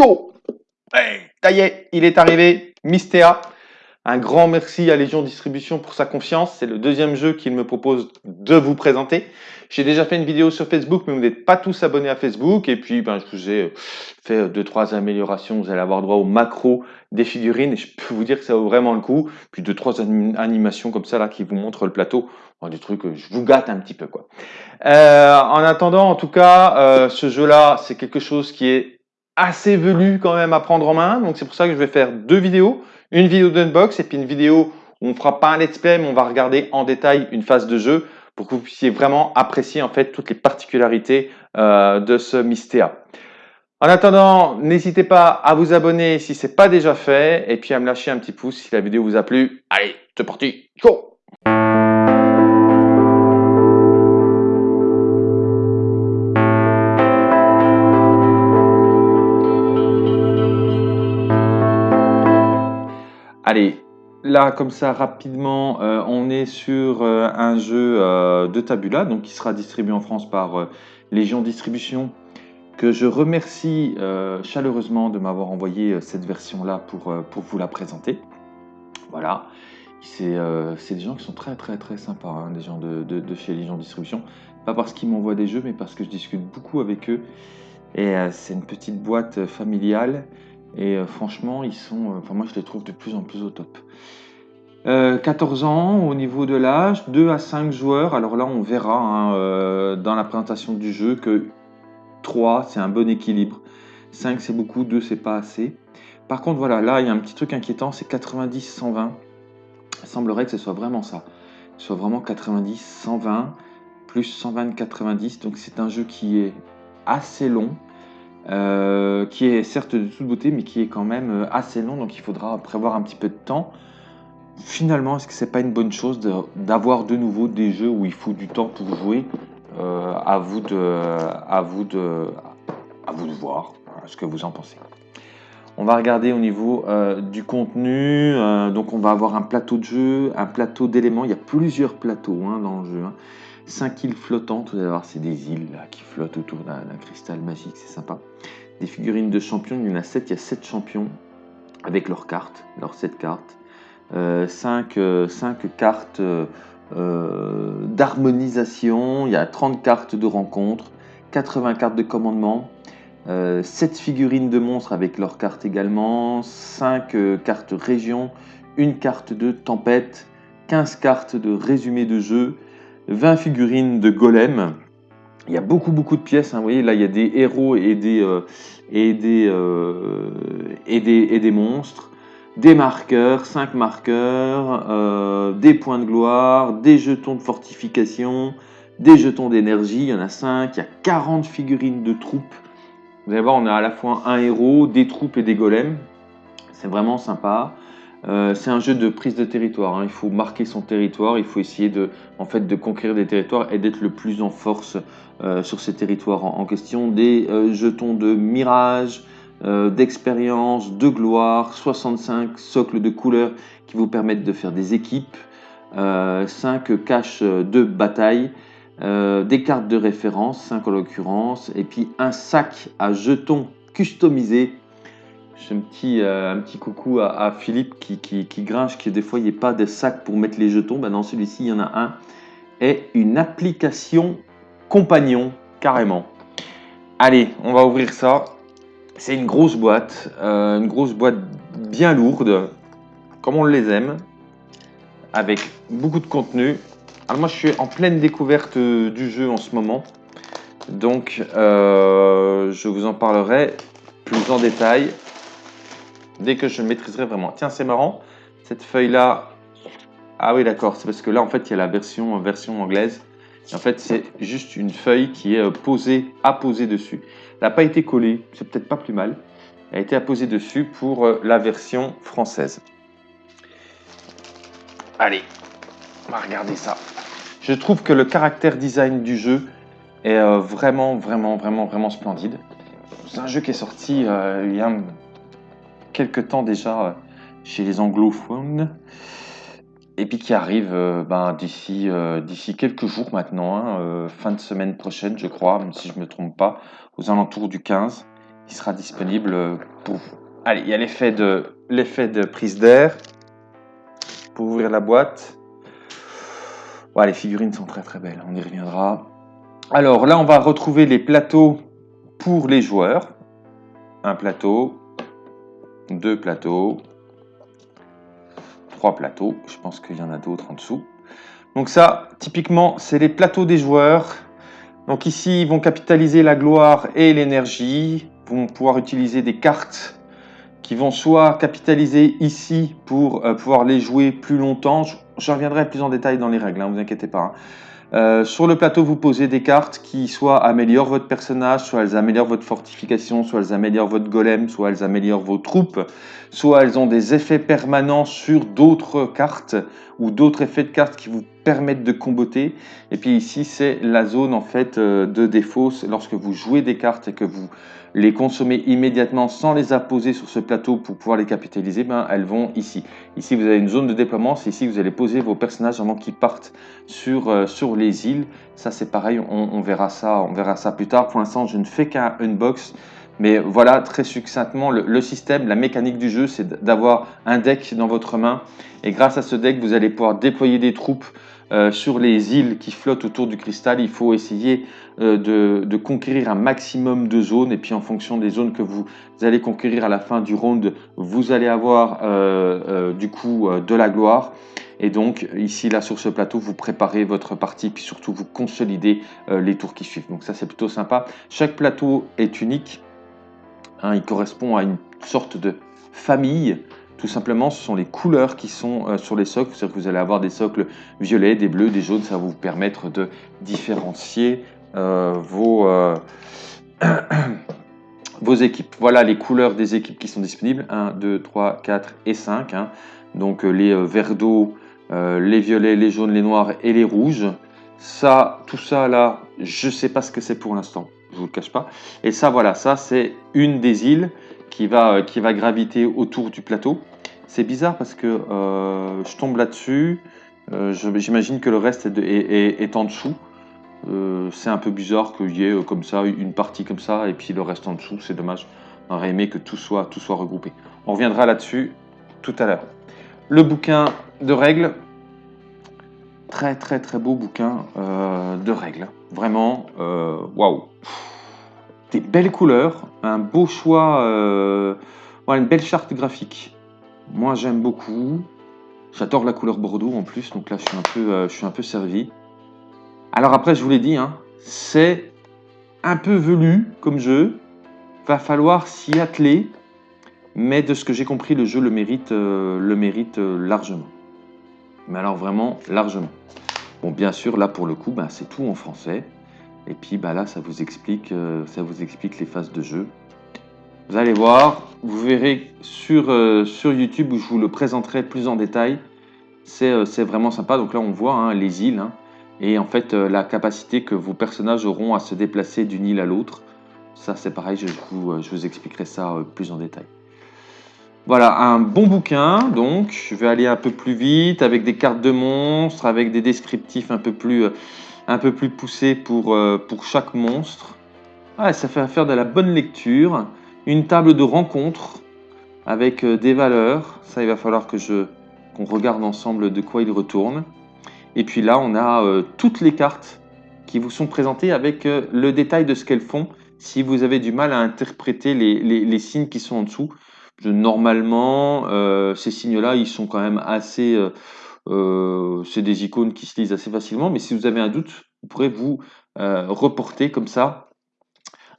Ciao Ça y est, il est arrivé, Mystea. Un grand merci à Légion Distribution pour sa confiance. C'est le deuxième jeu qu'il me propose de vous présenter. J'ai déjà fait une vidéo sur Facebook, mais vous n'êtes pas tous abonnés à Facebook. Et puis, ben, je vous ai fait deux, trois améliorations. Vous allez avoir droit au macro des figurines. Et je peux vous dire que ça vaut vraiment le coup. Puis deux, trois animations comme ça, là, qui vous montrent le plateau. des trucs, je vous gâte un petit peu, quoi. Euh, en attendant, en tout cas, euh, ce jeu-là, c'est quelque chose qui est assez velu quand même à prendre en main. Donc c'est pour ça que je vais faire deux vidéos. Une vidéo d'unbox et puis une vidéo où on fera pas un let's play, mais on va regarder en détail une phase de jeu pour que vous puissiez vraiment apprécier en fait toutes les particularités euh, de ce Mystea. En attendant, n'hésitez pas à vous abonner si ce n'est pas déjà fait et puis à me lâcher un petit pouce si la vidéo vous a plu. Allez, c'est parti, go Allez, là, comme ça, rapidement, euh, on est sur euh, un jeu euh, de Tabula, donc qui sera distribué en France par Légion Distribution, que je remercie chaleureusement de m'avoir envoyé cette version-là pour, pour vous la présenter. Voilà, c'est des gens qui sont très très très sympas, hein, des gens de, de, chez Légion Distribution. Pas parce qu'ils m'envoient des jeux, mais parce que je discute beaucoup avec eux. Et c'est une petite boîte familiale et euh, franchement, ils sont, euh, enfin moi je les trouve de plus en plus au top. 14 euh, ans au niveau de l'âge, 2 à 5 joueurs. Alors là, on verra hein, dans la présentation du jeu que 3, c'est un bon équilibre. 5, c'est beaucoup, 2, c'est pas assez. Par contre, voilà, là, il y a un petit truc inquiétant, c'est 90-120. Il semblerait que ce soit vraiment ça. Ce soit vraiment 90-120 plus 120-90. Donc c'est un jeu qui est assez long. Euh, qui est certes de toute beauté, mais qui est quand même euh, assez long, donc il faudra prévoir un petit peu de temps. Finalement, est-ce que c'est pas une bonne chose d'avoir de, nouveau des jeux où il faut du temps pour jouer? Euh, à, vous de, à, vous de, à vous de voir ce que vous en pensez. On va regarder au niveau du contenu. donc, on va avoir un plateau de jeu, un plateau d'éléments. Il y a plusieurs plateaux hein, dans le jeu. Hein. 5 îles flottantes, vous allez voir, c'est des îles qui flottent autour d'un cristal magique, c'est sympa. Des figurines de champions, il y en a 7, il y a 7 champions avec leurs cartes, leurs 7 cartes. 5, euh, euh, cartes euh, d'harmonisation, il y a 30 cartes de rencontre, 80 cartes de commandement, 7 figurines de monstres avec leurs cartes également, 5 cartes région, une carte de tempête, 15 cartes de résumé de jeu, 20 figurines de golem. Il y a beaucoup, beaucoup de pièces. Hein. Vous voyez, là, il y a des héros et des, euh, euh, et des, et des monstres. Des marqueurs, 5 marqueurs, euh, des points de gloire, des jetons de fortification, des jetons d'énergie. Il y en a 5. Il y a 40 figurines de troupes. Vous allez voir, on a à la fois un héros, des troupes et des golems. C'est vraiment sympa. Euh, c'est un jeu de prise de territoire. Hein. Il faut marquer son territoire, il faut essayer de, en fait, de conquérir des territoires et d'être le plus en force euh, sur ces territoires en, question. Des euh, jetons de mirage, d'expérience, de gloire, 65 socles de couleurs qui vous permettent de faire des équipes, 5 caches de bataille, des cartes de référence, 5 en l'occurrence, et puis un sac à jetons customisés j'ai un petit, euh, un petit coucou à, Philippe qui, qui, grinche, qui des fois il n'y a pas de sac pour mettre les jetons. Ben dans celui-ci, il y en a un. Et une application compagnon, carrément. Allez, on va ouvrir ça. C'est une grosse boîte, euh, une grosse boîte bien lourde, comme on les aime, avec beaucoup de contenu. Alors moi, je suis en pleine découverte euh, du jeu en ce moment, donc je vous en parlerai plus en détail dès que je maîtriserai vraiment. Tiens, c'est marrant, cette feuille-là, ah oui d'accord, c'est parce que là en fait il y a la version, version anglaise. en fait c'est juste une feuille qui est euh, posée, apposée dessus. Elle n'a pas été collée, c'est peut-être pas plus mal. Elle a été apposée dessus pour euh, la version française. Allez, on va regarder ça. Je trouve que le caractère design du jeu est euh, vraiment, vraiment, vraiment, vraiment splendide. C'est un jeu qui est sorti il y a quelques temps déjà euh, chez les anglophones et puis qui arrive euh, ben, d'ici euh, d'ici quelques jours maintenant, hein, fin de semaine prochaine je crois, si je ne me trompe pas, aux alentours du 15. qui sera disponible pour vous. Allez, il y a l'effet de, l'effet de prise d'air pour ouvrir la boîte. Voilà, les figurines sont très très belles, on y reviendra. Alors là, on va retrouver les plateaux pour les joueurs. Un plateau, deux plateaux, trois plateaux. Je pense qu'il y en a d'autres en dessous. Donc ça, typiquement, c'est les plateaux des joueurs. Donc ici, ils vont capitaliser la gloire et l'énergie. vont pouvoir utiliser des cartes qui vont soit capitaliser ici pour euh, pouvoir les jouer plus longtemps. Je, reviendrai plus en détail dans les règles, ne hein, vous inquiétez pas. Hein. Euh, sur le plateau, vous posez des cartes qui soit améliorent votre personnage, soit elles améliorent votre fortification, soit elles améliorent votre golem, soit elles améliorent vos troupes, soit elles ont des effets permanents sur d'autres cartes ou d'autres effets de cartes qui vous permettent de comboter. Et puis ici, c'est la zone en fait euh, de défaut. Lorsque vous jouez des cartes et que vous les consommez immédiatement sans les apposer sur ce plateau pour pouvoir les capitaliser, ben, elles vont ici. Ici, vous avez une zone de déploiement. C'est ici que vous allez poser vos personnages avant qu'ils partent sur, euh, sur les îles. Ça, c'est pareil. On, verra ça, on verra ça plus tard. Pour l'instant, je ne fais qu'un unbox. Mais voilà, très succinctement, le, système, la mécanique du jeu, c'est d'avoir un deck dans votre main. Et grâce à ce deck, vous allez pouvoir déployer des troupes euh, sur les îles qui flottent autour du cristal. Il faut essayer euh, de, conquérir un maximum de zones et puis en fonction des zones que vous allez conquérir à la fin du round, vous allez avoir euh, du coup de la gloire. Et donc ici là sur ce plateau, vous préparez votre partie puis surtout vous consolidez les tours qui suivent. Donc ça c'est plutôt sympa. Chaque plateau est unique. Hein, il correspond à une sorte de famille. Tout simplement, ce sont les couleurs qui sont sur les socles. C'est-à-dire que vous allez avoir des socles violets, des bleus, des jaunes. Ça va vous permettre de différencier euh, vos, euh, vos équipes. Voilà les couleurs des équipes qui sont disponibles. 1, 2, 3, 4 et 5. Hein. Donc euh, les verts d'eau, les violets, les jaunes, les noirs et les rouges. Ça, tout ça là, je ne sais pas ce que c'est pour l'instant. Je vous le cache pas. Et ça, voilà, ça c'est une des îles qui va, qui va graviter autour du plateau. C'est bizarre parce que je tombe là-dessus. J'imagine que le reste est, en dessous. Euh, c'est un peu bizarre qu'il y ait euh, comme ça une partie comme ça et puis le reste en dessous, c'est dommage. On aurait aimé que tout soit, tout soit regroupé. On reviendra là-dessus tout à l'heure. Le bouquin de règles, très très très beau bouquin euh, de règles. Vraiment, waouh Des belles couleurs, un beau choix, voilà, une belle charte graphique. Moi j'aime beaucoup. J'adore la couleur bordeaux en plus, donc là je suis un peu, je suis un peu servi. Alors après, je vous l'ai dit, hein, c'est un peu velu comme jeu. Va falloir s'y atteler. Mais de ce que j'ai compris, le jeu le mérite, euh, le mérite euh, largement. Mais alors vraiment largement. Bon, bien sûr, là pour le coup, ben, c'est tout en français. Et puis ben, là, ça vous, explique, euh, ça vous explique les phases de jeu. Vous allez voir, vous verrez sur, sur YouTube où je vous le présenterai plus en détail. C'est vraiment sympa. Donc là, on voit hein, les îles. Hein et en fait euh, la capacité que vos personnages auront à se déplacer d'une île à l'autre. Ça c'est pareil, je vous, euh, je vous expliquerai ça euh, plus en détail. Voilà, un bon bouquin, donc je vais aller un peu plus vite, avec des cartes de monstres, avec des descriptifs un peu plus, un peu plus poussés pour, pour chaque monstre. Ah, ça fait faire de la bonne lecture. Une table de rencontre avec des valeurs. Ça, il va falloir que je qu'on regarde ensemble de quoi il retourne. Et puis là, on a euh, toutes les cartes qui vous sont présentées avec euh, le détail de ce qu'elles font. Si vous avez du mal à interpréter les, signes qui sont en dessous, normalement, euh, ces signes-là, ils sont quand même assez... c'est des icônes qui se lisent assez facilement, mais si vous avez un doute, vous pourrez vous reporter comme ça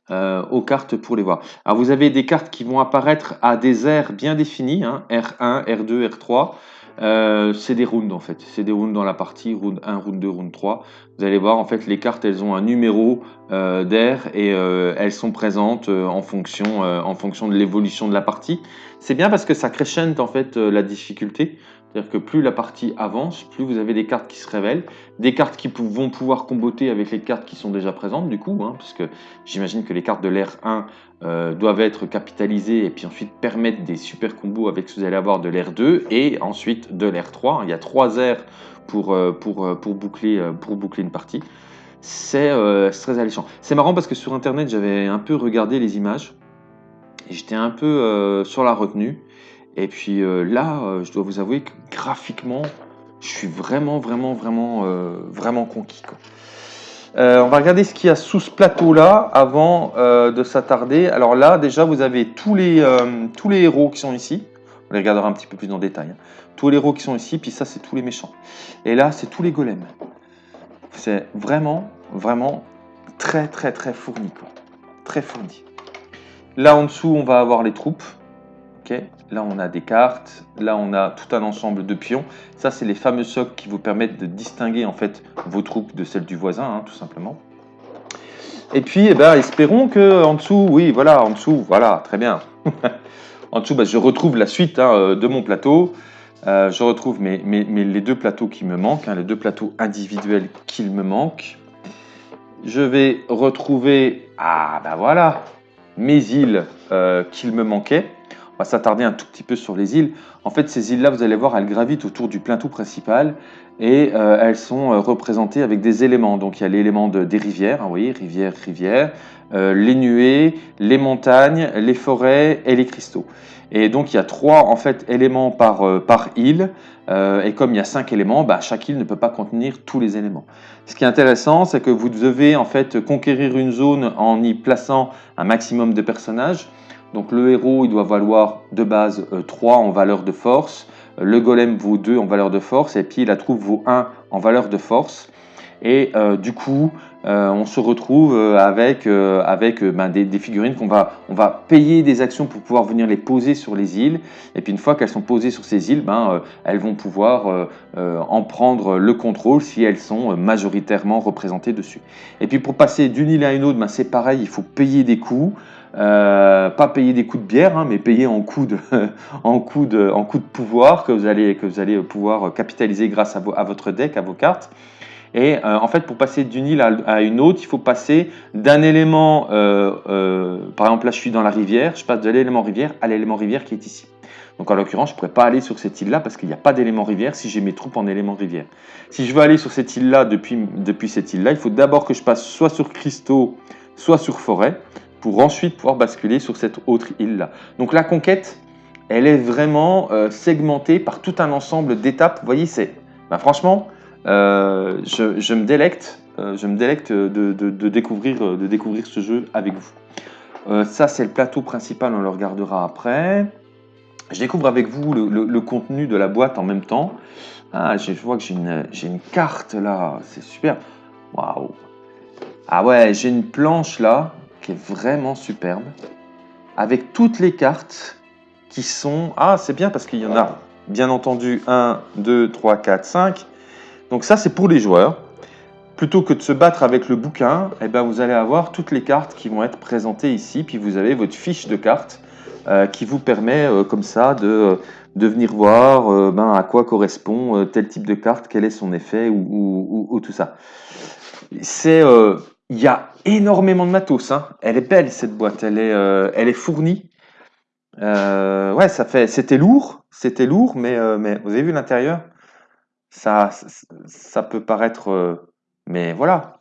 aux cartes pour les voir. Alors vous avez des cartes qui vont apparaître à des aires bien définis, hein, R1, R2, R3. Euh, c'est des rounds en fait, c'est des rounds dans la partie, round 1, round 2, round 3. Vous allez voir en fait les cartes elles ont un numéro euh, d'air et euh, elles sont présentes en, fonction, en fonction de l'évolution de la partie. C'est bien parce que ça crescente en fait la difficulté. C'est-à-dire que plus la partie avance, plus vous avez des cartes qui se révèlent, des cartes qui vont pouvoir comboter avec les cartes qui sont déjà présentes du coup, hein, parce que j'imagine que les cartes de l'ère 1 euh, doivent être capitalisées et puis ensuite permettre des super combos avec ce que vous allez avoir de l'ère 2 et ensuite de l'ère 3. Il y a trois aires pour, euh, pour, euh, pour, boucler, pour boucler une partie. C'est très alléchant. C'est marrant parce que sur internet j'avais un peu regardé les images j'étais un peu sur la retenue. Et puis là, je dois vous avouer que graphiquement, je suis vraiment, vraiment, vraiment, vraiment conquis. on va regarder ce qu'il y a sous ce plateau-là avant de s'attarder. Alors là, déjà, vous avez tous les, tous les héros qui sont ici. On les regardera un petit peu plus le détail. Hein. Tous les héros qui sont ici, puis ça, c'est tous les méchants. Et là, c'est tous les golems. C'est vraiment, vraiment très, très, très fourni. Très fourni. Là, en dessous, on va avoir les troupes. ok Là, on a des cartes. Là, on a tout un ensemble de pions. Ça, c'est les fameux socles qui vous permettent de distinguer en fait vos troupes de celles du voisin, hein, tout simplement. Et puis, eh ben, espérons que en dessous, oui, voilà, en dessous, voilà, très bien. en dessous, bah, je retrouve la suite hein, de mon plateau. Euh, je retrouve mes, les deux plateaux qui me manquent, hein, les deux plateaux individuels qu'il me manquent. Je vais retrouver, ah ben voilà, mes îles euh, qu'il me manquaient. Va s'attarder un tout petit peu sur les îles. En fait, ces îles-là, vous allez voir, elles gravitent autour du plateau principal et euh, elles sont représentées avec des éléments. Donc il y a l'élément des rivières, hein, vous voyez, rivière, rivière, les nuées, les montagnes, les forêts et les cristaux. Et donc il y a trois en fait éléments par, euh, par île. Euh, et comme il y a cinq éléments, bah, chaque île ne peut pas contenir tous les éléments. Ce qui est intéressant, c'est que vous devez en fait conquérir une zone en y plaçant un maximum de personnages. Donc le héros, il doit valoir de base 3 euh, en valeur de force. Le golem vaut 2 en valeur de force. Et puis la troupe vaut 1 en valeur de force. Et du coup, euh, on se retrouve euh, avec, euh, avec ben, des, figurines qu'on va, payer des actions pour pouvoir venir les poser sur les îles. Et puis une fois qu'elles sont posées sur ces îles, ben, elles vont pouvoir en prendre le contrôle si elles sont majoritairement représentées dessus. Et puis pour passer d'une île à une autre, ben, c'est pareil, il faut payer des coups. pas payer des coups de bière, hein, mais payer en coups de, en coups de, en coups de pouvoir que vous allez, que vous allez pouvoir capitaliser grâce à, votre deck, à vos cartes. Et euh, en fait, pour passer d'une île à, une autre, il faut passer d'un élément, euh, euh, par exemple là je suis dans la rivière, je passe de l'élément rivière à l'élément rivière qui est ici. Donc en l'occurrence, je ne pourrais pas aller sur cette île-là parce qu'il n'y a pas d'élément rivière si j'ai mes troupes en élément rivière. Si je veux aller sur cette île-là depuis, depuis cette île-là, il faut d'abord que je passe soit sur cristaux, soit sur forêt, pour ensuite pouvoir basculer sur cette autre île-là. Donc la conquête, elle est vraiment segmentée par tout un ensemble d'étapes. Vous voyez, c'est ben, franchement, euh, je, me délecte, euh, de découvrir ce jeu avec vous. Euh, ça, c'est le plateau principal, on le regardera après. Je découvre avec vous le, contenu de la boîte en même temps. Ah, je vois que j'ai une, une, carte là, c'est super. Waouh! Ah ouais, j'ai une planche là qui est vraiment superbe. Avec toutes les cartes qui sont... Ah, c'est bien parce qu'il y en a bien entendu 1, 2, 3, 4, 5. Donc ça, c'est pour les joueurs. Plutôt que de se battre avec le bouquin, eh ben, vous allez avoir toutes les cartes qui vont être présentées ici. Puis vous avez votre fiche de cartes euh, qui vous permet euh, comme ça de, de venir voir euh, ben, à quoi correspond tel type de carte, quel est son effet ou, tout ça. C'est... il y a énormément de matos. Hein. Elle est belle cette boîte, elle est, elle est fournie. ouais, ça fait. C'était lourd, c'était lourd, mais, mais vous avez vu l'intérieur? Ça, ça peut paraître... Euh, mais voilà,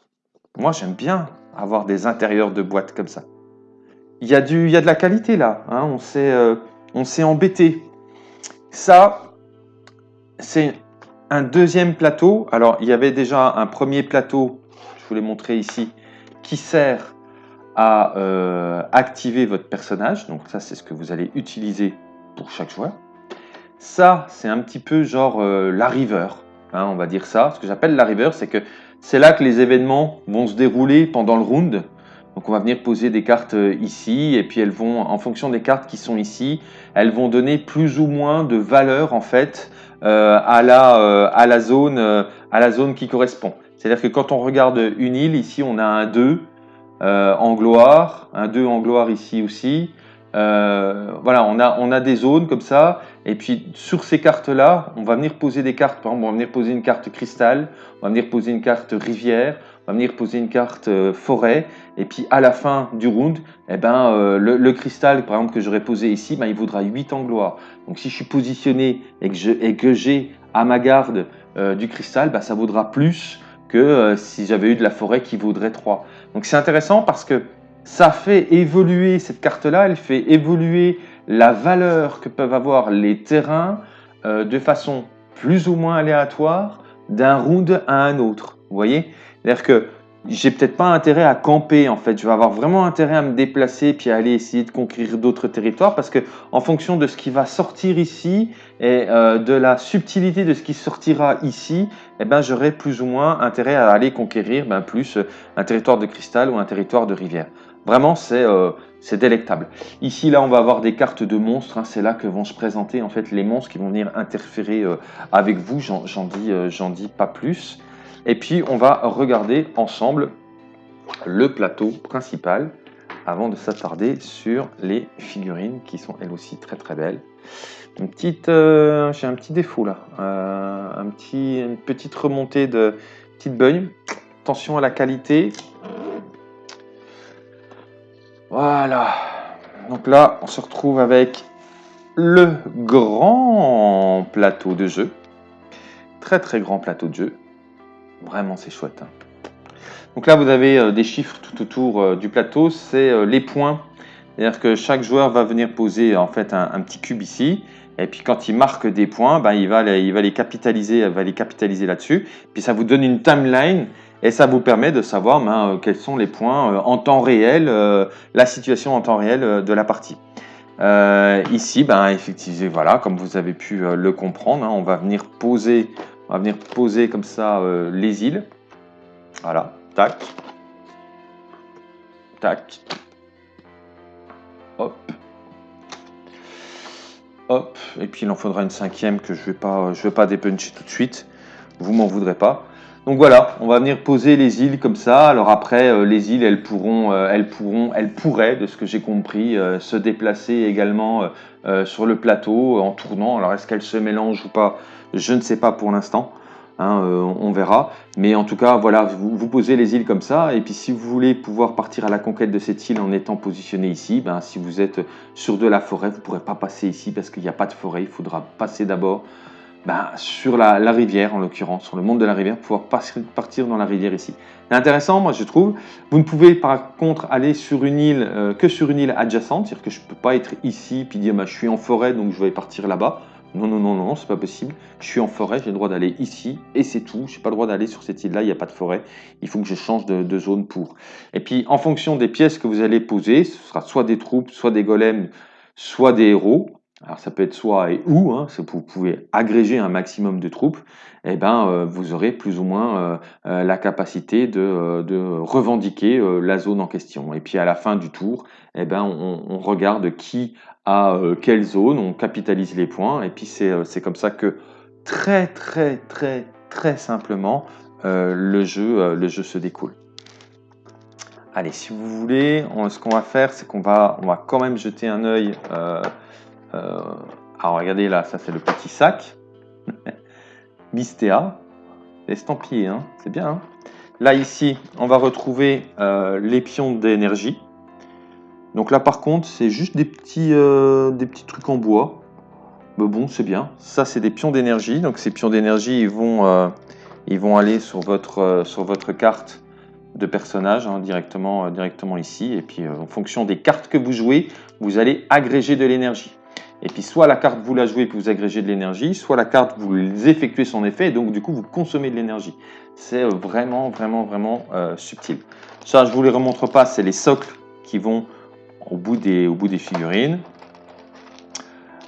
moi j'aime bien avoir des intérieurs de boîtes comme ça. Il y a, y a de la qualité là, hein, on s'est euh, embêté. Ça, c'est un deuxième plateau. Alors, il y avait déjà un premier plateau, je vous l'ai montré ici, qui sert à euh, activer votre personnage. Donc ça, c'est ce que vous allez utiliser pour chaque joueur. Ça, c'est un petit peu genre euh, la river, hein, on va dire ça. Ce que j'appelle la river, c'est que c'est là que les événements vont se dérouler pendant le round. Donc on va venir poser des cartes euh, ici, et puis elles vont, en fonction des cartes qui sont ici, elles vont donner plus ou moins de valeur en fait euh, à, la, à, la zone, à la zone qui correspond. C'est-à-dire que quand on regarde une île, ici on a un 2 en gloire, un 2 en gloire ici aussi, euh, voilà, on a, on a des zones comme ça, et puis sur ces cartes-là, on va venir poser des cartes. Par exemple, on va venir poser une carte cristal, on va venir poser une carte rivière, on va venir poser une carte euh, forêt, et puis à la fin du round, eh ben, euh, le, cristal, par exemple, que j'aurais posé ici, ben, il vaudra 8 en gloire. Donc si je suis positionné et que j'ai à ma garde du cristal, ben, ça vaudra plus que si j'avais eu de la forêt qui vaudrait 3. Donc c'est intéressant parce que ça fait évoluer cette carte-là, elle fait évoluer la valeur que peuvent avoir les terrains euh, de façon plus ou moins aléatoire d'un round à un autre. Vous voyez? C'est-à-dire que j'ai peut-être pas intérêt à camper en fait. Je vais avoir vraiment intérêt à me déplacer puis à aller essayer de conquérir d'autres territoires parce que en fonction de ce qui va sortir ici et euh, de la subtilité de ce qui sortira ici, eh ben j'aurai plus ou moins intérêt à aller conquérir ben, plus un territoire de cristal ou un territoire de rivière. Vraiment, c'est euh, délectable. Ici, là, on va avoir des cartes de monstres. Hein. c'est là que vont se présenter en fait les monstres qui vont venir interférer euh, avec vous. Euh, j'en dis pas plus. Et puis, on va regarder ensemble le plateau principal avant de s'attarder sur les figurines qui sont elles aussi très très belles. Une petite, j'ai un petit défaut là, un petit, une petite remontée de petite beugne. Attention à la qualité, voilà. Donc là, on se retrouve avec le grand plateau de jeu. Très très grand plateau de jeu. Vraiment, c'est chouette. Hein. Donc là, vous avez euh, des chiffres tout autour euh, du plateau. C'est euh, les points. C'est-à-dire que chaque joueur va venir poser en fait un, petit cube ici. Et puis quand il marque des points, ben, il, va il va les capitaliser, va les capitaliser là-dessus. Puis ça vous donne une timeline et ça vous permet de savoir ben, quels sont les points en temps réel, la situation en temps réel de la partie. ici, ben, effectivement, voilà, comme vous avez pu le comprendre, hein, on va venir poser, on va venir poser comme ça les îles. Voilà, tac, tac, hop, hop, et puis il en faudra une cinquième que je ne vais pas, je vais pas dépuncher tout de suite. Vous m'en voudrez pas. Donc voilà, on va venir poser les îles comme ça. Alors après, euh, les îles, elles pourront, euh, elles pourront, elles pourraient, de ce que j'ai compris, euh, se déplacer également sur le plateau en tournant. Alors est-ce qu'elles se mélangent ou pas Je ne sais pas pour l'instant. Hein, on verra. Mais en tout cas, voilà, vous, vous, posez les îles comme ça. Et puis si vous voulez pouvoir partir à la conquête de cette île en étant positionné ici, ben, si vous êtes sur de la forêt, vous ne pourrez pas passer ici parce qu'il n'y a pas de forêt. Il faudra passer d'abord bah, sur la, rivière en l'occurrence, sur le monde de la rivière, pouvoir partir dans la rivière ici. C'est intéressant, moi je trouve. Vous ne pouvez par contre aller sur une île euh, que sur une île adjacente, c'est-à-dire que je ne peux pas être ici puis dire bah, je suis en forêt donc je vais partir là-bas. Non, non, non, non, c'est pas possible. Je suis en forêt, j'ai le droit d'aller ici et c'est tout. Je n'ai pas le droit d'aller sur cette île-là, il n'y a pas de forêt. Il faut que je change de, de, zone pour. Et puis en fonction des pièces que vous allez poser, ce sera soit des troupes, soit des golems, soit des héros. Alors ça peut être soit et où, hein, vous pouvez agréger un maximum de troupes, et eh ben, euh, vous aurez plus ou moins euh, euh, la capacité de, revendiquer la zone en question. Et puis à la fin du tour, et eh ben, on, regarde qui a quelle zone, on capitalise les points, et puis c'est comme ça que très très très très simplement le, jeu, le jeu se découle. Allez, si vous voulez, ce qu'on va faire, c'est qu'on va, on va quand même jeter un œil alors regardez là, ça c'est le petit sac. Mistéa, estampillé, hein c'est bien. Hein là ici, on va retrouver euh, les pions d'énergie. Donc là par contre, c'est juste des petits, euh, des petits trucs en bois. Mais bon, c'est bien. Ça, c'est des pions d'énergie. Donc ces pions d'énergie, ils vont, aller sur votre, carte de personnage hein, directement ici. Et puis en fonction des cartes que vous jouez, vous allez agréger de l'énergie. Et puis soit la carte vous la jouez puis vous agrégez de l'énergie, soit la carte vous effectuez son effet et donc du coup vous consommez de l'énergie. C'est euh, vraiment vraiment vraiment euh, subtil. Ça je vous les remontre pas, c'est les socles qui vont au bout des, au bout des figurines.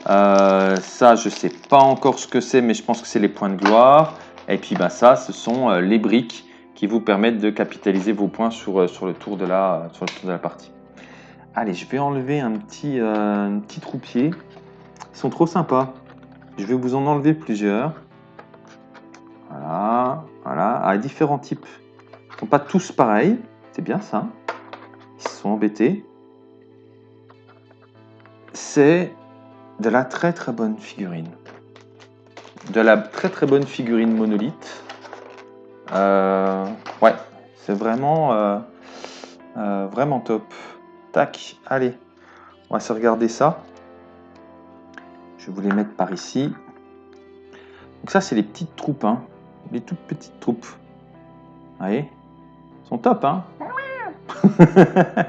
Euh, ça je sais pas encore ce que c'est mais je pense que c'est les points de gloire. Et puis bah, ça ce sont les briques qui vous permettent de capitaliser vos points sur, sur, le, tour de la, sur le tour de la partie. Allez, je vais enlever un petit, un petit troupier. Ils sont trop sympas. Je vais vous en enlever plusieurs. Voilà, voilà, à différents types. Ils ne sont pas tous pareils. C'est bien ça. Ils sont embêtés. C'est de la très très bonne figurine. De la très très bonne figurine monolithe. Euh, ouais, c'est vraiment, euh, euh, vraiment top. Tac, allez, on va se regarder ça. Je vais vous les mettre par ici. Donc ça, c'est les petites troupes, hein. les toutes petites troupes. Vous voyez? Sont top, hein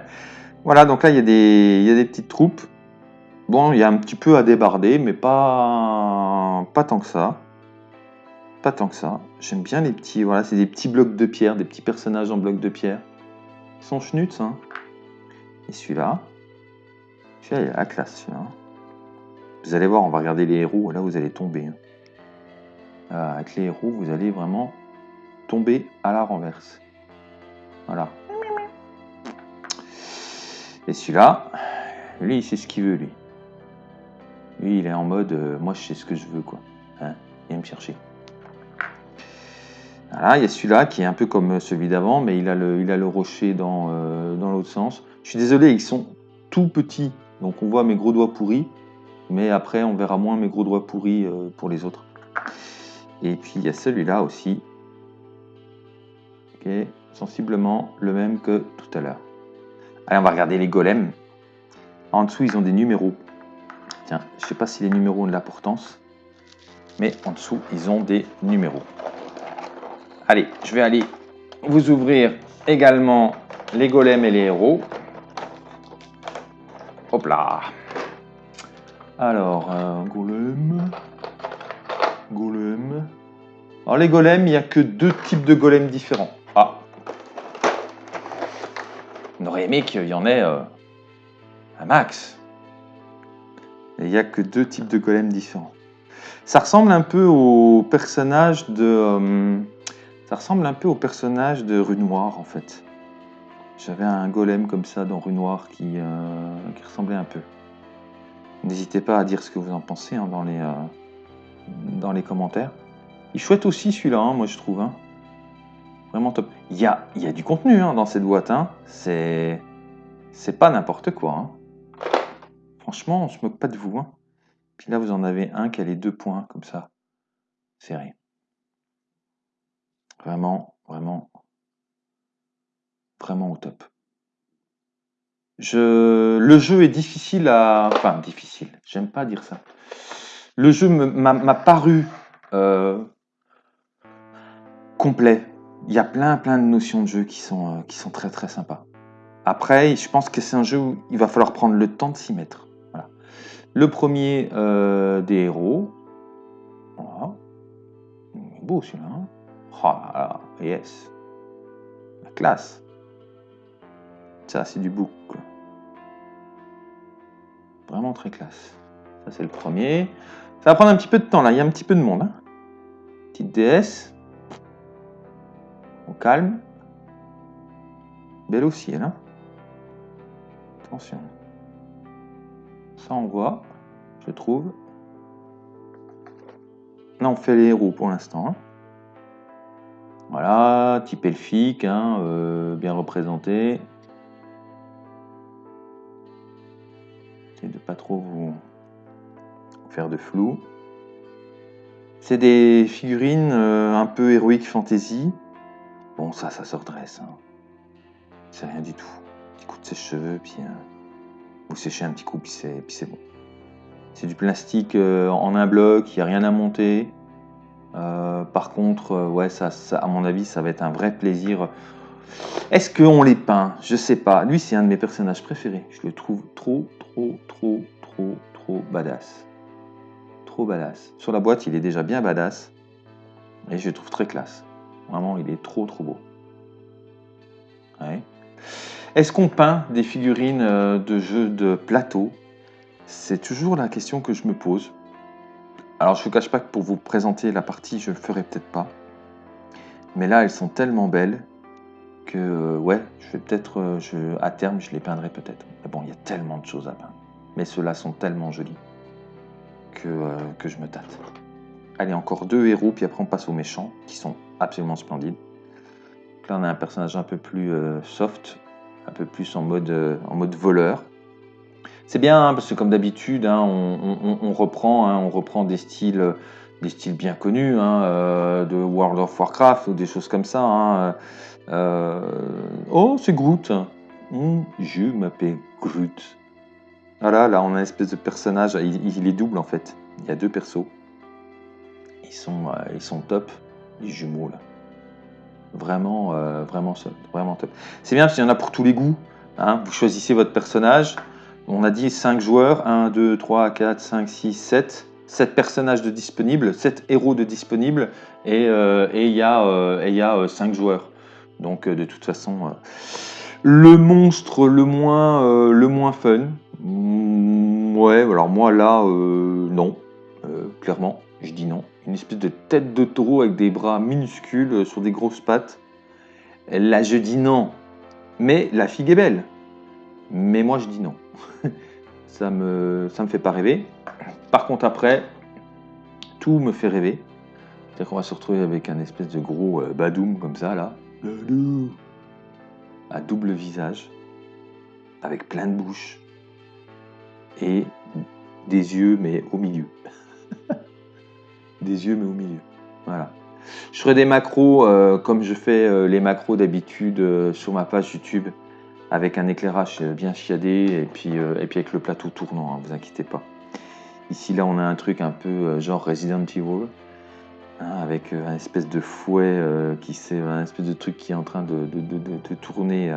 Voilà, donc là, il y, a des, petites troupes. Bon, il y a un petit peu à débarder, mais pas, tant que ça. Pas tant que ça. J'aime bien les petits... Voilà, c'est des petits blocs de pierre, des petits personnages en blocs de pierre. Ils sont hein. Et celui-là... Celui-là, il la classe, celui-là. Vous allez voir, on va regarder les héros, là, vous allez tomber. Hein. Euh, avec les héros, vous allez vraiment tomber à la renverse. Voilà. Et celui-là, lui, il sait ce qu'il veut, lui. Lui, il est en mode, euh, moi, je sais ce que je veux, quoi. Hein me chercher. Voilà, il y a celui-là qui est un peu comme celui d'avant, mais il a le, rocher euh, dans l'autre sens. Je suis désolé, ils sont tout petits, donc on voit mes gros doigts pourris, mais après, on verra moins mes gros doigts pourris euh, pour les autres. Et puis, il y a celui-là aussi, qui est sensiblement le même que tout à l'heure. Allez, on va regarder les golems. En dessous, ils ont des numéros. Tiens, je ne sais pas si les numéros ont de l'importance, mais en dessous, ils ont des numéros. Allez, je vais aller vous ouvrir également les golems et les héros. Hop là Alors, euh, golem... Golem... Alors les golems, il n'y a que deux types de golems différents. Ah On aurait aimé qu'il y en ait euh, un max. Il n'y a que deux types de golems différents. Ça ressemble un peu au personnage de... Euh, ça ressemble un peu au personnage de Rue Noire, en fait. J'avais un golem comme ça dans Rue Noire qui, qui ressemblait un peu. N'hésitez pas à dire ce que vous en pensez hein, dans, les, euh, dans les commentaires. Il chouette aussi celui-là, hein, moi je trouve. Hein. Vraiment top. Il y a, il y a du contenu dans cette boîte. C'est c'est pas n'importe quoi. Franchement, on se moque pas de vous. Puis là, vous en avez un qui a les deux points comme ça. Serré. Vraiment, vraiment, vraiment au top. Le jeu est difficile à... Enfin, difficile, j'aime pas dire ça. Le jeu m'a paru euh, complet. Il y a plein, plein de notions de jeu qui sont, euh, qui sont très, très sympas. Après, je pense que c'est un jeu où il va falloir prendre le temps de s'y mettre. Le premier euh, des héros. Voilà. beau celui-là. Hein. Oh yes. La classe. C'est du book. Vraiment très classe. Ça, c'est le premier. Ça va prendre un petit peu de temps, là. Il y a un petit peu de monde. Hein. Petite DS. Au calme. Belle aussi, elle. Hein. Attention. Ça, on voit, je trouve. Là, on fait les héros pour l'instant. Hein. Voilà, type elfique, hein, euh, bien représenté. Essayez de pas trop vous faire de flou. C'est des figurines euh, un peu héroïques fantasy. Bon, ça, ça se redresse. Hein. C'est rien du tout. Un petit coup de sèche-cheveux, puis euh, vous séchez un petit coup, puis c'est bon. C'est du plastique en un bloc, il n'y a rien à monter. Euh, par contre, euh, ouais, ça, à mon avis, ça va être un vrai plaisir. Est-ce qu'on les peint? Je sais pas. Lui, c'est un de mes personnages préférés. Je le trouve trop, trop, trop, trop, trop badass. Trop badass. Sur la boîte, il est déjà bien badass. Et je trouve très classe. Vraiment, il est trop, trop beau. Est-ce qu'on peint des figurines euh, de jeux de plateau? C'est toujours la question que je me pose. Alors je ne vous cache pas que pour vous présenter la partie, je ne le ferai peut-être pas. Mais là, elles sont tellement belles que euh, ouais, je vais peut-être, euh, à terme, je les peindrai peut-être. Mais bon, il y a tellement de choses à peindre. Mais ceux-là sont tellement jolis que, euh, que je me tâte. Allez, encore deux héros, puis après on passe aux méchants, qui sont absolument splendides. là, on a un personnage un peu plus soft, un peu plus en mode, en mode voleur. C'est bien, hein, parce que comme d'habitude, hein, on, reprend, hein, on reprend des styles, des styles bien connus de World of Warcraft ou des choses comme ça. Oh, c'est Groot. Hum, je m'appelle Groot. Voilà, là, on a une espèce de personnage. Il, est double en fait. Il y a deux persos. Ils sont, euh, top. Les jumeaux là. Vraiment, vraiment, vraiment top. C'est bien parce qu'il y en a pour tous les goûts. Hein, vous choisissez votre personnage. On a dit 5 joueurs, 1, 2, 3, 4, 5, 6, 7. 7 personnages de disponibles, 7 héros de disponibles, et euh, il y a 5 joueurs. Donc de toute façon, le monstre le moins, le moins fun. Mm, ouais, alors moi là, non, clairement, je dis non. Une espèce de tête de taureau avec des bras minuscules sur des grosses pattes. Là, je dis non. Mais la figue est belle. Mais moi, je dis non. ça me, ça me fait pas rêver. Par contre, après, tout me fait rêver. C'est-à-dire qu'on va se retrouver avec un espèce de gros euh, badoum comme ça, là. À double visage. Avec plein de bouches. Et des yeux, mais au milieu. des yeux, mais au milieu. Voilà. Je ferai des macros euh, comme je fais euh, les macros d'habitude euh, sur ma page YouTube avec un éclairage bien chiadé et puis, et puis avec le plateau tournant, hein, vous inquiétez pas. Ici là on a un truc un peu genre Resident Evil avec un espèce de fouet qui c'est un espèce de truc qui est en train de, de tourner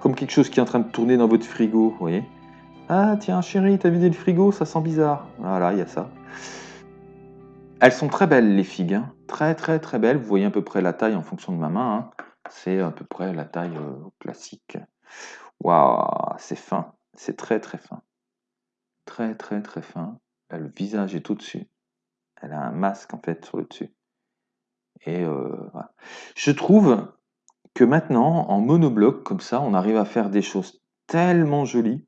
comme quelque chose qui est en train de tourner dans votre frigo, vous voyez. Ah tiens chérie, t'as vidé le frigo, ça sent bizarre. Voilà, il y a ça. Elles sont très belles, les figues. Hein. Très, très, très belles. Vous voyez à peu près la taille en fonction de ma main. Hein. C'est à peu près la taille euh, classique. Waouh, c'est fin. C'est très, très fin. Très, très, très fin. Le visage est au-dessus. Elle a un masque, en fait, sur le dessus. Et euh, Je trouve que maintenant, en monobloc, comme ça, on arrive à faire des choses tellement jolies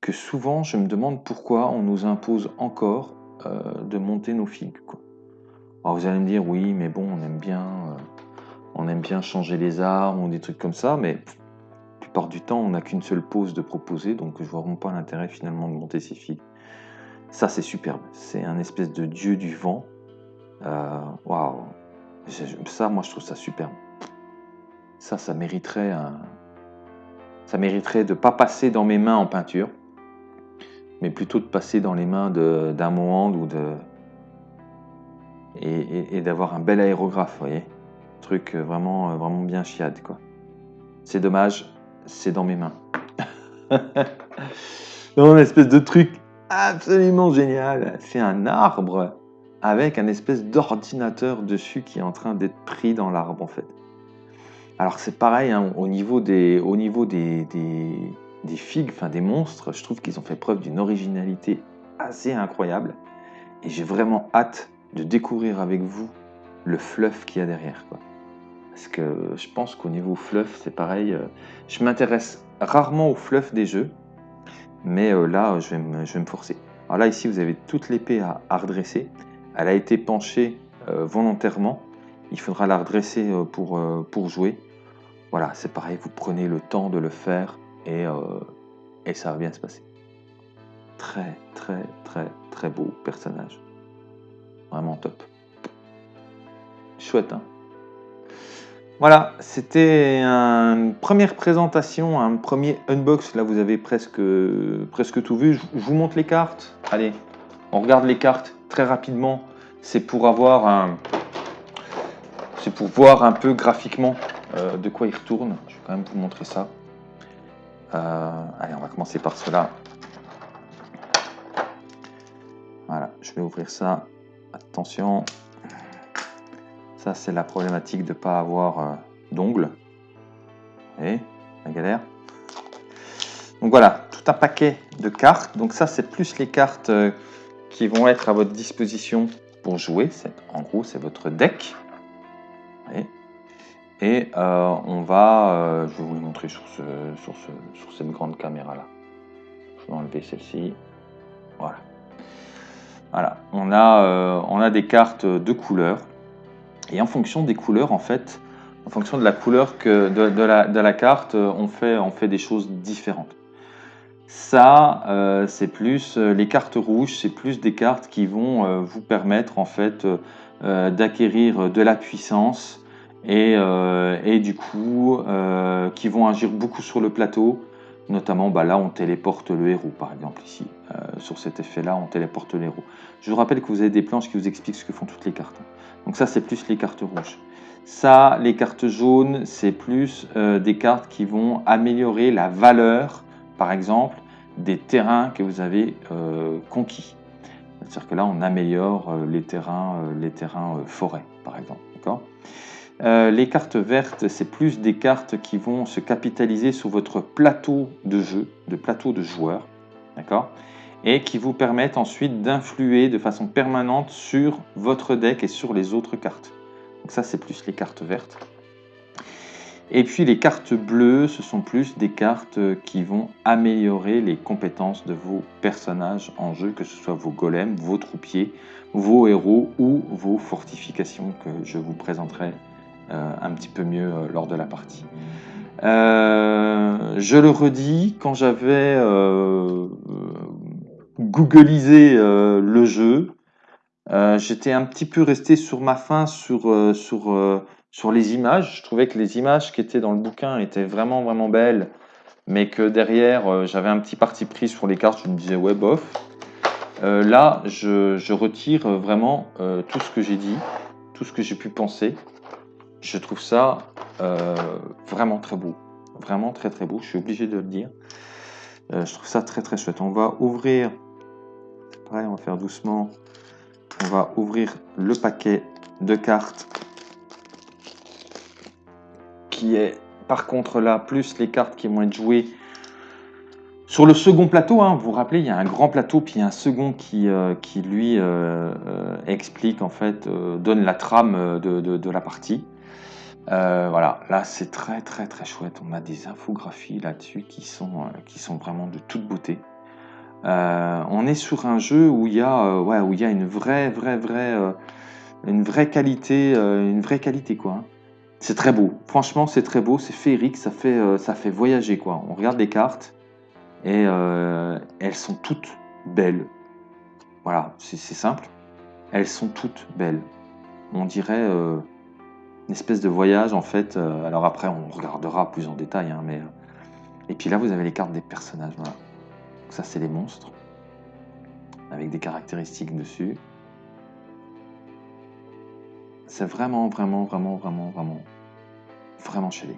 que souvent, je me demande pourquoi on nous impose encore euh, de monter nos figues. Alors vous allez me dire, oui, mais bon, on aime bien, euh, on aime bien changer les armes ou des trucs comme ça, mais la plupart du temps, on n'a qu'une seule pose de proposer, donc je vois vraiment pas l'intérêt finalement de monter ces figues. Ça, c'est superbe. C'est un espèce de dieu du vent. Euh, waouh! Ça, moi, je trouve ça superbe. Ça, ça mériterait un... Ça mériterait de pas passer dans mes mains en peinture mais plutôt de passer dans les mains d'un Mohand ou de. et, d'avoir un bel aérographe, vous voyez. Truc euh, vraiment, euh, vraiment bien chiade, quoi. C'est dommage, c'est dans mes mains. une espèce de truc absolument génial. C'est un arbre avec un espèce d'ordinateur dessus qui est en train d'être pris dans l'arbre, en fait. Alors c'est pareil, hein, au niveau des, figues, enfin des monstres, je trouve qu'ils ont fait preuve d'une originalité assez incroyable. Et j'ai vraiment hâte de découvrir avec vous le fluff qu'il y a derrière. Parce que je pense qu'au niveau fluff, c'est pareil. Euh, je m'intéresse rarement au fluff des jeux, mais euh, là, je vais, me, forcer. Alors là, ici, vous avez toute l'épée à, redresser. Elle a été penchée euh, volontairement. Il faudra la redresser pour, pour jouer. Voilà, c'est pareil, vous prenez le temps de le faire et, euh, et ça va bien se passer. Très, très, très, très beau personnage. Vraiment top. Chouette, hein? Voilà, c'était une première présentation, un premier unbox. Là, vous avez presque, tout vu. Je vous montre les cartes. Allez, on regarde les cartes très rapidement. C'est pour avoir un... Voir un peu graphiquement euh, de quoi il retourne. Je vais quand même vous montrer ça. Euh, allez, on va commencer par cela. Voilà, je vais ouvrir ça. Attention. C'est la problématique de ne pas avoir euh, d'ongles. Et la galère. Donc voilà, tout un paquet de cartes. Donc ça, c'est plus les cartes euh, qui vont être à votre disposition pour jouer. En gros, c'est votre deck. Et euh, on va, je vais vous le montrer sur, cette grande caméra là. Je vais enlever celle-ci. Voilà. Voilà. On a, on a des cartes de couleurs. Et en fonction des couleurs, en fait, en fonction de la couleur que de, la, carte, on fait, on fait des choses différentes. Ça, c'est plus les cartes rouges, c'est plus des cartes qui vont vous permettre en fait d'acquérir de la puissance, euh, et, du coup euh, qui vont agir beaucoup sur le plateau. Notamment, bah là, on téléporte le héros, par exemple, ici. Euh, sur cet effet-là, on téléporte le héros. Je vous rappelle que vous avez des planches qui vous expliquent ce que font toutes les cartes. Donc ça, c'est plus les cartes rouges. Ça, les cartes jaunes, c'est plus euh, des cartes qui vont améliorer la valeur, par exemple, des terrains que vous avez euh, conquis. C'est-à-dire que là, on améliore euh, les terrains, les terrains forêts, par exemple. les cartes vertes, c'est plus des cartes qui vont se capitaliser sur votre plateau de jeu, de plateau de joueurs. D'accord? Et qui vous permettent ensuite d'influer de façon permanente sur votre deck et sur les autres cartes. Donc ça, c'est plus les cartes vertes. Et puis les cartes bleues, ce sont plus des cartes qui vont améliorer les compétences de vos personnages en jeu, que ce soit vos golems, vos troupiers, vos héros ou vos fortifications que je vous présenterai euh, un petit peu mieux euh, lors de la partie. Euh, je le redis, quand j'avais googlisé le jeu, euh, j'étais un petit peu resté sur ma faim sur, euh, sur, euh, sur les images. Je trouvais que les images qui étaient dans le bouquin étaient vraiment, vraiment belles, mais que derrière, j'avais un petit parti pris sur les cartes. Je me disais, ouais, bof. là, je, je, retire vraiment tout ce que j'ai dit, tout ce que j'ai pu penser. Je trouve ça vraiment très beau. Vraiment très, très beau. Je suis obligé de le dire. je trouve ça très, très chouette. On va ouvrir. On va faire doucement on va ouvrir le paquet de cartes qui est par contre là, plus les cartes qui vont être jouées sur le second plateau. Hein. vous vous rappelez, il y a un grand plateau, puis il y a un second qui, euh, lui euh, euh, explique, en fait, donne la trame de, la partie. voilà, là c'est très très très chouette. On a des infographies là-dessus qui sont vraiment de toute beauté. Euh, on est sur un jeu où il y a, euh, ouais, où il y a une vraie, vraie, vraie, euh, une vraie qualité, une vraie qualité quoi. C'est très beau. Franchement, c'est très beau, c'est féerique, ça fait, ça fait voyager quoi. On regarde les cartes et elles sont toutes belles. Voilà, c'est simple. Elles sont toutes belles. On dirait une espèce de voyage en fait. alors après, on regardera plus en détail, hein, mais et puis là, vous avez les cartes des personnages. Ça, c'est les monstres, avec des caractéristiques dessus. C'est vraiment, vraiment, vraiment, vraiment, vraiment, vraiment chelé.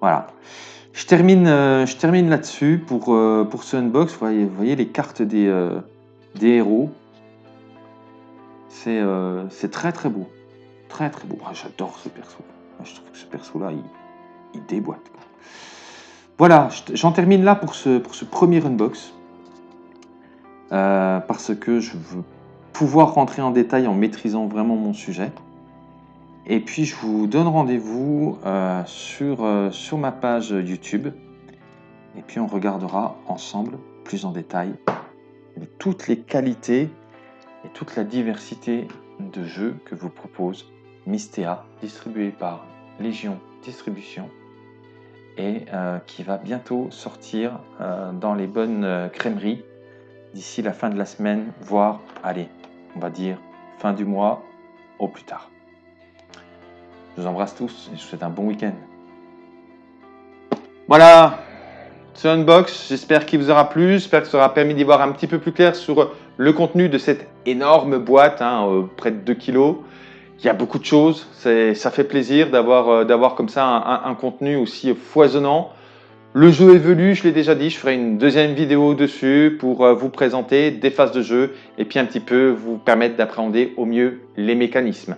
Voilà. Je termine, euh, je termine là-dessus pour, euh, pour ce unbox. Vous voyez, vous voyez les cartes des, euh, des héros. C'est très très beau. Très très beau. Ah, j'adore ce perso. Je trouve que ce perso-là, il, il déboîte. Voilà, j'en termine là pour ce, premier unbox. Euh, parce que je veux pouvoir rentrer en détail en maîtrisant vraiment mon sujet. Et puis je vous donne rendez-vous euh, sur, euh, sur ma page YouTube. Et puis on regardera ensemble, plus en détail, toutes les qualités et toute la diversité de jeux que vous propose Mystea, distribué par Légion Distribution et euh, qui va bientôt sortir euh, dans les bonnes euh, crèmeries d'ici la fin de la semaine, voire, allez, on va dire fin du mois au plus tard. Je vous embrasse tous et je vous souhaite un bon week-end. Voilà, ce unbox, j'espère qu'il vous aura plu, j'espère que ça aura permis d'y voir un petit peu plus clair sur le contenu de cette énorme boîte, hein, près de 2 kilos il y a beaucoup de choses. Ça fait plaisir d'avoir euh, comme ça un, contenu aussi foisonnant. Le jeu évolue, je l'ai déjà dit, je ferai une deuxième vidéo dessus pour euh, vous présenter des phases de jeu et puis un petit peu vous permettre d'appréhender au mieux les mécanismes.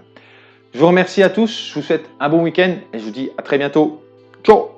Je vous remercie à tous, je vous souhaite un bon week-end et je vous dis à très bientôt. Ciao